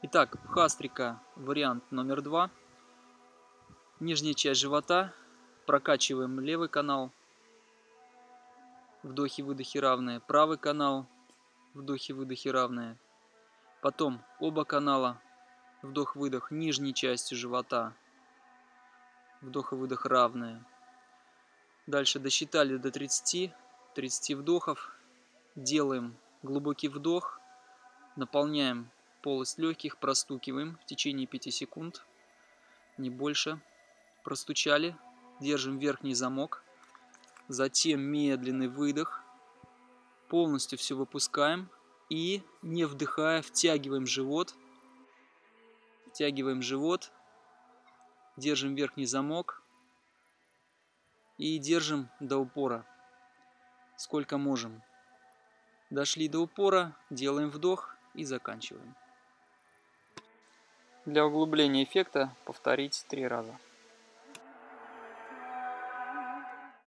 Итак, хастрика вариант номер два. Нижняя часть живота. Прокачиваем левый канал. Вдохи-выдохи равные. Правый канал. Вдохи-выдохи равные. Потом оба канала. Вдох-выдох нижней части живота. Вдох и выдох равные. Дальше досчитали до 30. 30 вдохов. Делаем глубокий вдох. Наполняем полость легких, простукиваем в течение 5 секунд. Не больше. Простучали. Держим верхний замок. Затем медленный выдох. Полностью все выпускаем. И не вдыхая, втягиваем живот. Втягиваем живот. Держим верхний замок. И держим до упора сколько можем. Дошли до упора, делаем вдох и заканчиваем. Для углубления эффекта повторить три раза.